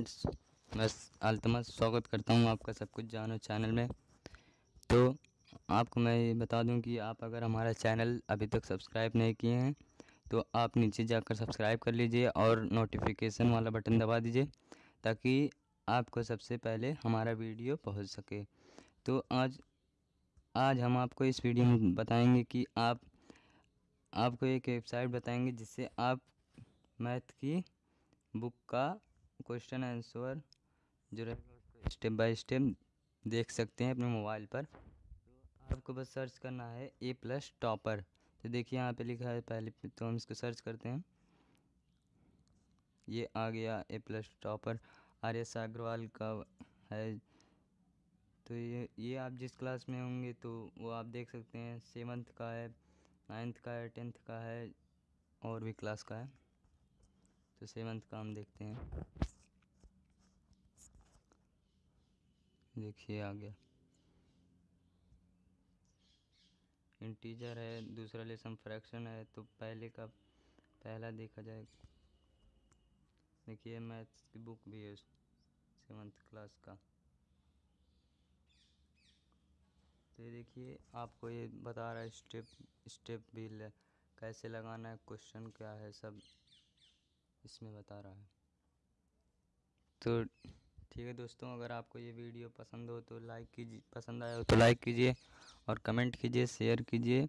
Friends मैं अल्तमस स्वागत करता हूँ आपका सब कुछ जानो चैनल में। तो आपको मैं ये बता दूँ कि आप अगर हमारा चैनल अभी तक सब्सक्राइब नहीं किए हैं तो आप नीचे जाकर सब्सक्राइब कर लीजिए और नोटिफिकेशन वाला बटन दबा दीजिए, ताकि आपको सबसे पहले हमारा वीडियो पहुँच सके। तो आज आज हम आपको इस वीडियो में बताएँगे कि आप, आपको एक वेबसाइट बताएँगे जिससे आप मैथ की बुक का क्वेश्चन आंसर जो रहेगा उसको स्टेप बाय स्टेप देख सकते हैं अपने मोबाइल पर। तो आपको बस सर्च करना है ए प्लस टॉपर तो देखिए यहाँ पे लिखा है पहले तो हम इसको सर्च करते हैं। ये आ गया A plus topper R S Agarwal का है। तो ये ये आप जिस क्लास में होंगे तो वो आप देख सकते हैं सेवन्थ का है नाइन्थ का है टेंथ का है और भी क्लास का है। तो सेवन्थ का हम देखते हैं। देखिए आ गया इंटीजर है दूसरा लेसन फ्रैक्शन है तो पहले का पहला देखा जाए। देखिए मैथ्स की बुक भी है सेवन्थ क्लास का। तो ये देखिए आपको ये बता रहा है स्टेप स्टेप भी ले, कैसे लगाना है क्वेश्चन क्या है सब इसमें बता रहा है। तो ठीक है दोस्तों, अगर आपको ये वीडियो पसंद हो तो लाइक कीजिए, पसंद आया हो तो लाइक कीजिए और कमेंट कीजिए शेयर कीजिए।